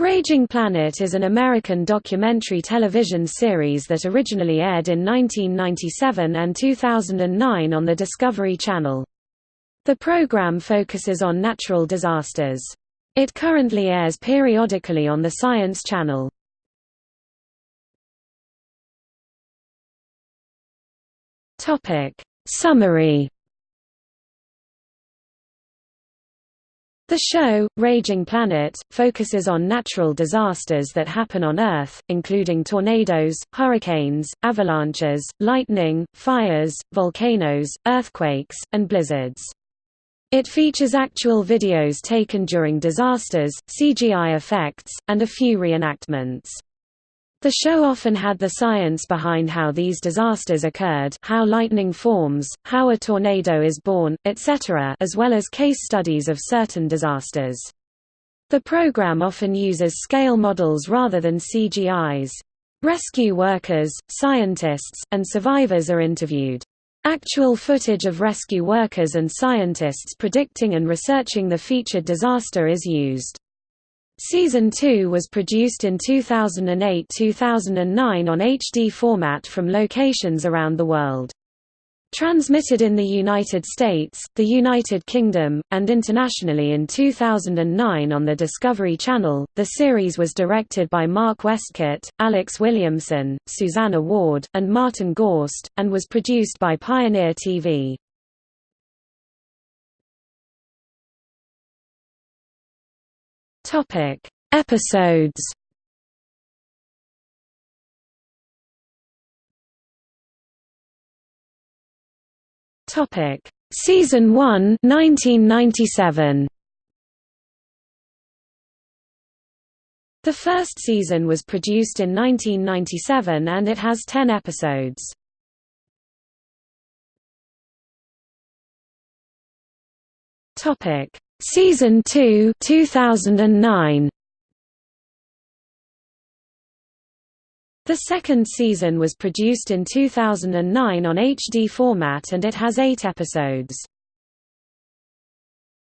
Raging Planet is an American documentary television series that originally aired in 1997 and 2009 on the Discovery Channel. The program focuses on natural disasters. It currently airs periodically on the Science Channel. Summary The show, Raging Planet, focuses on natural disasters that happen on Earth, including tornadoes, hurricanes, avalanches, lightning, fires, volcanoes, earthquakes, and blizzards. It features actual videos taken during disasters, CGI effects, and a few reenactments. The show often had the science behind how these disasters occurred how lightning forms, how a tornado is born, etc. as well as case studies of certain disasters. The program often uses scale models rather than CGIs. Rescue workers, scientists, and survivors are interviewed. Actual footage of rescue workers and scientists predicting and researching the featured disaster is used. Season 2 was produced in 2008–2009 on HD format from locations around the world. Transmitted in the United States, the United Kingdom, and internationally in 2009 on the Discovery Channel, the series was directed by Mark Westcott, Alex Williamson, Susanna Ward, and Martin Gorst, and was produced by Pioneer TV. Topic: Episodes. Topic: Season 1, 1997. The first season was produced in 1997 and it has 10 episodes. Topic: Season 2 2009 The second season was produced in 2009 on HD format and it has eight episodes.